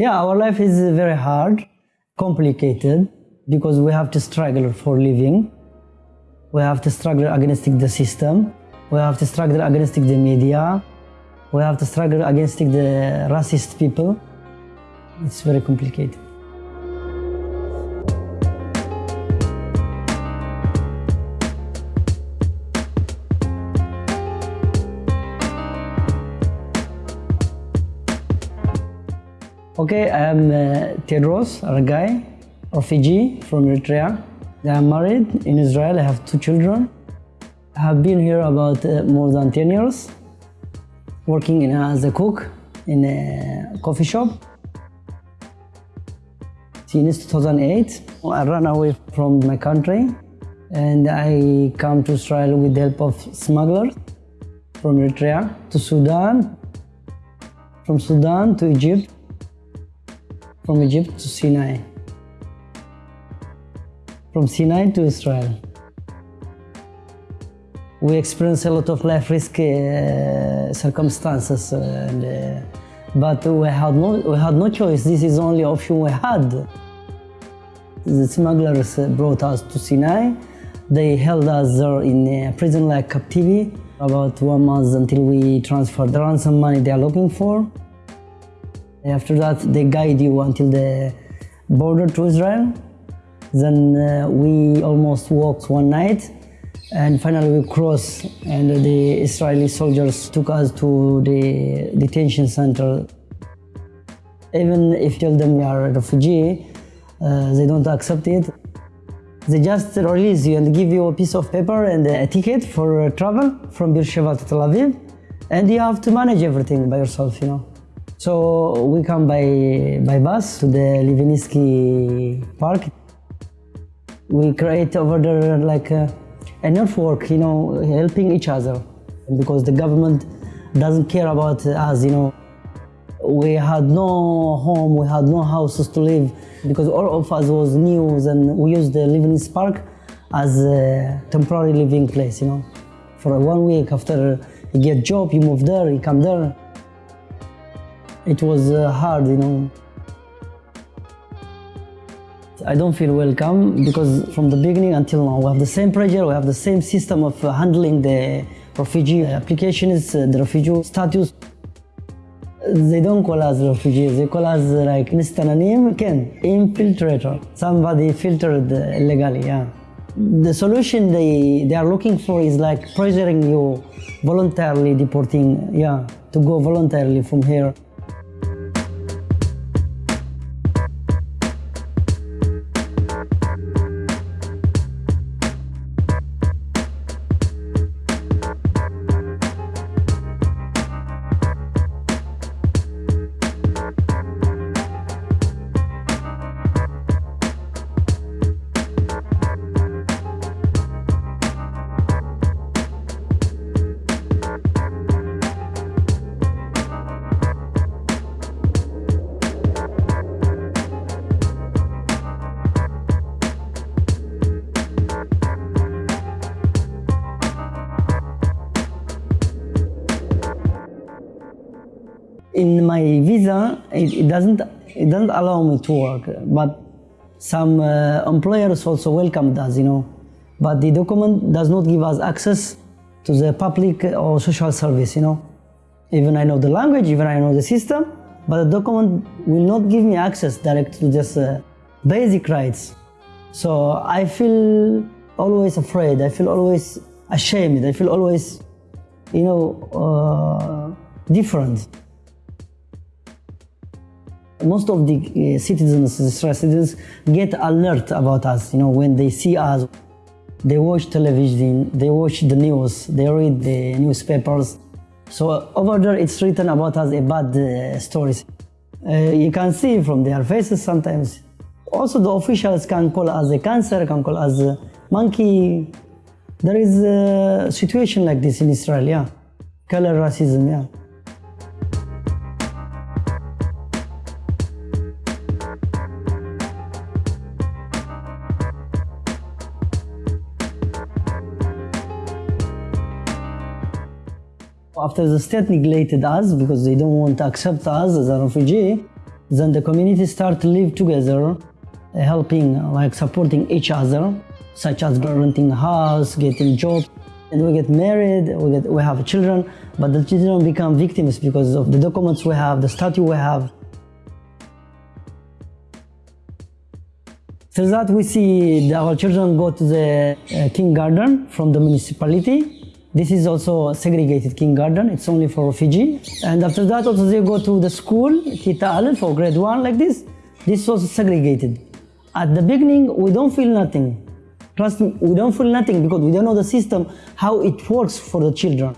Yeah, our life is very hard, complicated, because we have to struggle for living. We have to struggle against the system. We have to struggle against the media. We have to struggle against the racist people. It's very complicated. Okay, I'm uh, Tedros Argai, refugee from Eritrea. I'm married in Israel. I have two children. I have been here about uh, more than 10 years, working in, as a cook in a coffee shop. Since 2008, I ran away from my country and I come to Israel with the help of smugglers from Eritrea to Sudan, from Sudan to Egypt, from Egypt to Sinai, from Sinai to Israel. We experienced a lot of life risk uh, circumstances, uh, and, uh, but we had, no, we had no choice. This is the only option we had. The smugglers brought us to Sinai. They held us there in a prison-like captivity about one month until we transferred the ransom money they are looking for. After that, they guide you until the border to Israel. Then uh, we almost walked one night and finally we crossed and the Israeli soldiers took us to the detention center. Even if you tell them you are a refugee, uh, they don't accept it. They just release you and give you a piece of paper and a ticket for travel from Beersheba to Tel Aviv. And you have to manage everything by yourself, you know. So we come by, by bus to the Levinsky Park. We create over there like a, a network, you know, helping each other. Because the government doesn't care about us, you know. We had no home, we had no houses to live because all of us was new and we used the Livingston Park as a temporary living place, you know. For one week after you get job, you move there, you come there. It was uh, hard, you know. I don't feel welcome because from the beginning until now we have the same pressure, we have the same system of uh, handling the refugee applications, uh, the refugee status. They don't call us refugees, they call us uh, like mistanen, infiltrator. Somebody filtered illegally, yeah. The solution they, they are looking for is like pressuring you voluntarily deporting, yeah, to go voluntarily from here. In my visa, it, it, doesn't it doesn't allow me to work. But some uh, employers also welcomed us, you know. But the document does not give us access to the public or social service, you know. Even I know the language, even I know the system, but the document will not give me access direct to just uh, basic rights. So I feel always afraid. I feel always ashamed. I feel always, you know, uh, different most of the uh, citizens, Israeli citizens, get alert about us. You know, when they see us, they watch television, they watch the news, they read the newspapers. So over there, it's written about us a bad uh, stories. Uh, you can see from their faces sometimes. Also, the officials can call us a cancer, can call us a monkey. There is a situation like this in Israel, yeah. Color racism, yeah. After the state neglected us because they don't want to accept us as a refugee, Then the community start to live together, helping, like supporting each other, such as renting a house, getting job. And we get married, we, get, we have children, but the children become victims because of the documents we have, the statute we have. Through that, we see our children go to the uh, kindergarten from the municipality. This is also a segregated kindergarten. It's only for refugee. And after that, also they go to the school, Kita Alef, for grade one, like this. This was segregated. At the beginning, we don't feel nothing. Trust me, we don't feel nothing because we don't know the system, how it works for the children.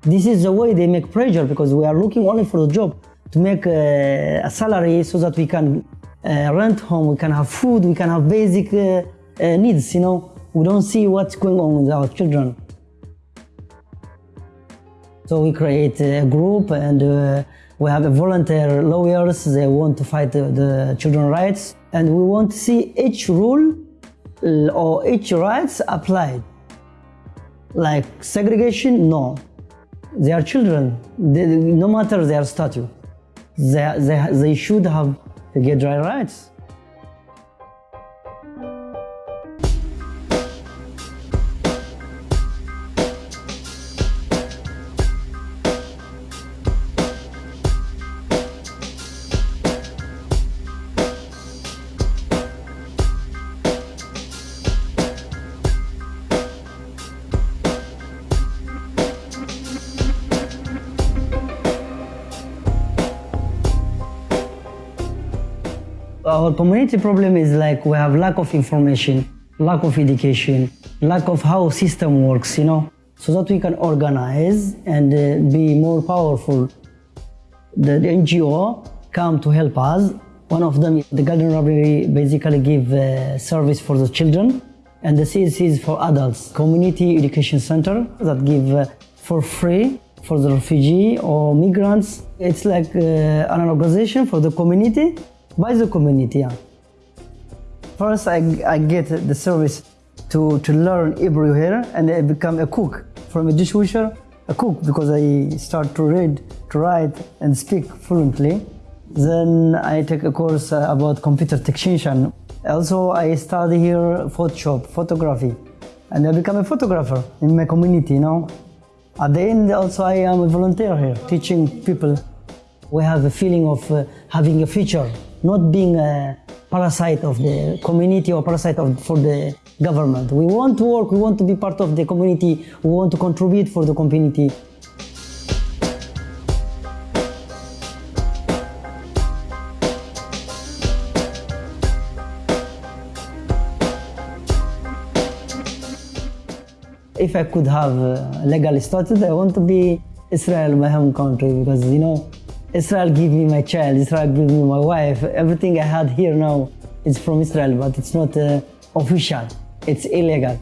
This is the way they make pressure because we are looking only for the job to make a, a salary so that we can uh, rent home, we can have food, we can have basic uh, uh, needs, you know we don't see what's going on with our children. So we create a group and uh, we have volunteer lawyers, they want to fight the, the children's rights and we want to see each rule or each rights applied. Like segregation, no. They are children, they, no matter their status. They, they, they should have their rights. Our community problem is like we have lack of information, lack of education, lack of how system works, you know, so that we can organize and uh, be more powerful. The, the, NGO come to help us. One of them, the Garden Library, basically give uh, service for the children, and the CSC is for adults. Community Education Center that give uh, for free for the refugee or migrants. It's like uh, an organization for the community by the community. First, I, I get the service to, to learn Hebrew here and I become a cook. From a dishwasher, a cook because I start to read, to write and speak fluently. Then I take a course uh, about computer technician. Also, I study here Photoshop, photography, and I become a photographer in my community, you know. At the end, also, I am a volunteer here, teaching people. We have a feeling of uh, having a future not being a parasite of the community or parasite of, for the government. We want to work, we want to be part of the community, we want to contribute for the community. If I could have uh, legal status, I want to be Israel, my home country, because you know, Israel give me my child, Israel give me my wife. Everything I had here now is from Israel, but it's not uh, official. It's illegal.